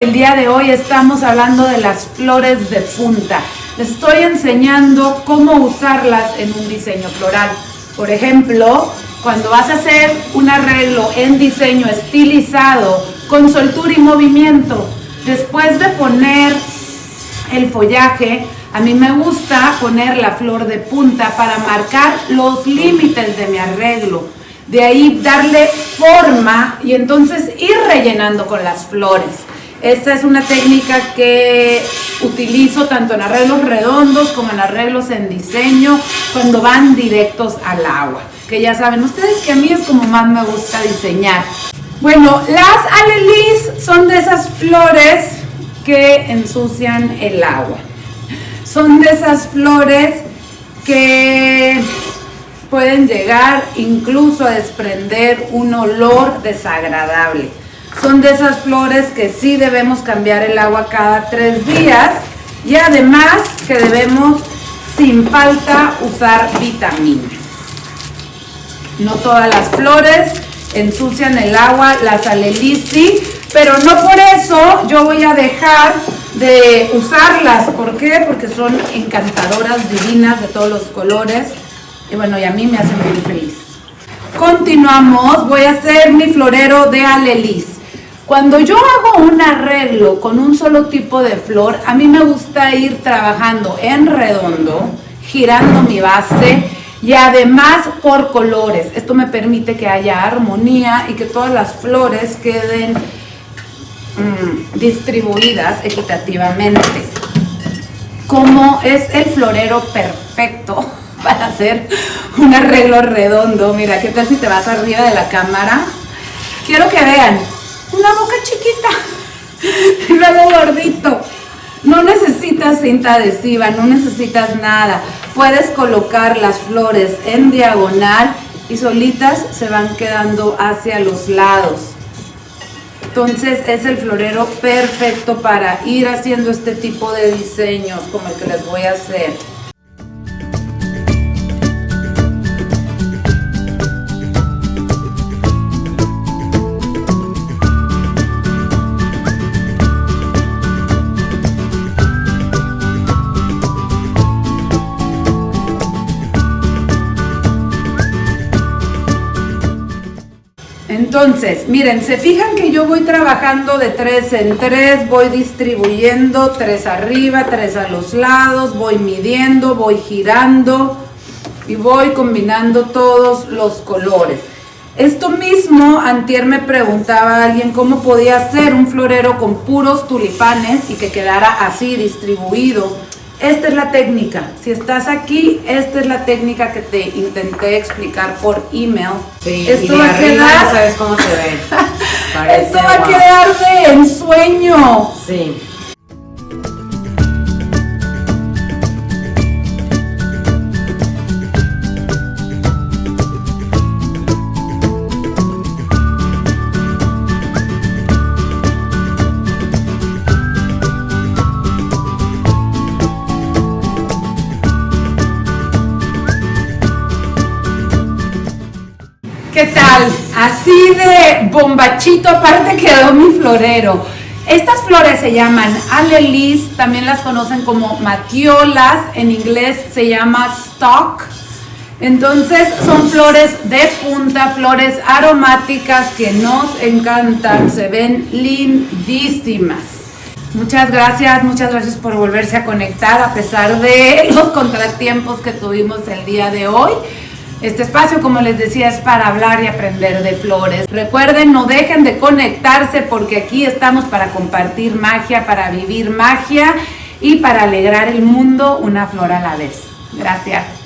El día de hoy estamos hablando de las flores de punta. Les estoy enseñando cómo usarlas en un diseño floral. Por ejemplo, cuando vas a hacer un arreglo en diseño estilizado con soltura y movimiento, después de poner el follaje, a mí me gusta poner la flor de punta para marcar los límites de mi arreglo. De ahí darle forma y entonces ir rellenando con las flores. Esta es una técnica que utilizo tanto en arreglos redondos como en arreglos en diseño, cuando van directos al agua. Que ya saben ustedes que a mí es como más me gusta diseñar. Bueno, las alelis son de esas flores que ensucian el agua. Son de esas flores que pueden llegar incluso a desprender un olor desagradable. Son de esas flores que sí debemos cambiar el agua cada tres días y además que debemos sin falta usar vitamina. No todas las flores ensucian el agua, las alelis sí, pero no por eso yo voy a dejar de usarlas. ¿Por qué? Porque son encantadoras, divinas, de todos los colores. Y bueno, y a mí me hacen muy feliz. Continuamos, voy a hacer mi florero de alelis. Cuando yo hago un arreglo con un solo tipo de flor, a mí me gusta ir trabajando en redondo, girando mi base y además por colores. Esto me permite que haya armonía y que todas las flores queden mmm, distribuidas equitativamente. Como es el florero perfecto para hacer un arreglo redondo. Mira, ¿qué tal si te vas arriba de la cámara? Quiero que vean, una boca chiquita y luego gordito. No necesitas cinta adhesiva, no necesitas nada. Puedes colocar las flores en diagonal y solitas se van quedando hacia los lados. Entonces es el florero perfecto para ir haciendo este tipo de diseños como el que les voy a hacer. Entonces, miren, se fijan que yo voy trabajando de tres en tres, voy distribuyendo tres arriba, tres a los lados, voy midiendo, voy girando y voy combinando todos los colores. Esto mismo, antier me preguntaba alguien cómo podía hacer un florero con puros tulipanes y que quedara así distribuido esta es la técnica. Si estás aquí, esta es la técnica que te intenté explicar por email. Sí, Esto va a quedar. sabes cómo se ve. Esto va a quedar de ensueño. Sí. ¿Qué tal? Así de bombachito, aparte quedó mi florero. Estas flores se llaman alelis, también las conocen como matiolas, en inglés se llama stock. Entonces son flores de punta, flores aromáticas que nos encantan, se ven lindísimas. Muchas gracias, muchas gracias por volverse a conectar a pesar de los contratiempos que tuvimos el día de hoy. Este espacio, como les decía, es para hablar y aprender de flores. Recuerden, no dejen de conectarse porque aquí estamos para compartir magia, para vivir magia y para alegrar el mundo una flor a la vez. Gracias.